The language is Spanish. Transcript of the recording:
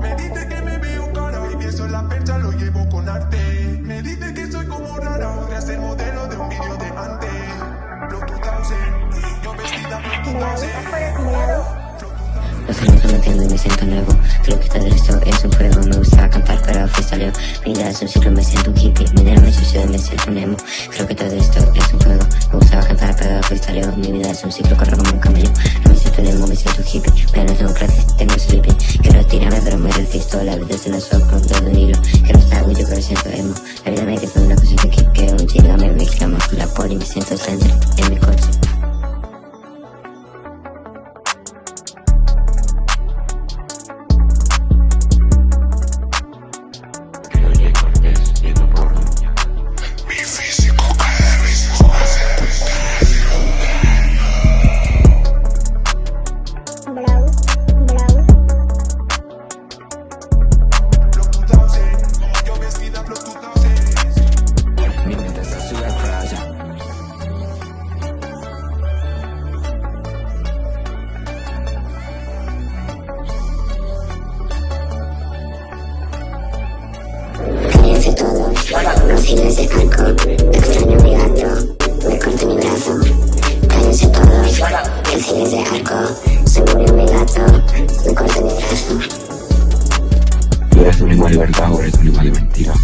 Me dice que me veo cara y pienso en la percha lo llevo con arte. Me dice que soy como rara, podría ser modelo de un vídeo de antes. Lo 2000, yo vestida Lo Los años no me entiendo y me siento nuevo. Creo que todo esto es un juego Me gusta cantar pero freestyleo Mi vida es un ciclo, me siento un hippie. Mi dinero me sucio, me siento un emo. Creo que todo esto mi vida es un ciclo, corro como un camello. No me siento un emo, me siento hippie Pero no tengo clases, tengo sleeping Quiero tirarme pero me resisto La vida es una sopa con todo un hilo. Quiero estar yo pero siento emo. La vida me queda una cosa que quiero un chile Me con la poli, me siento centro vaciles de alcohol Extraño mi gato, me corto mi brazo Cállense todos, vaciles de alcohol Se murió mi gato, me corto mi brazo Tú eres un igual verdad o eres un igual mentira.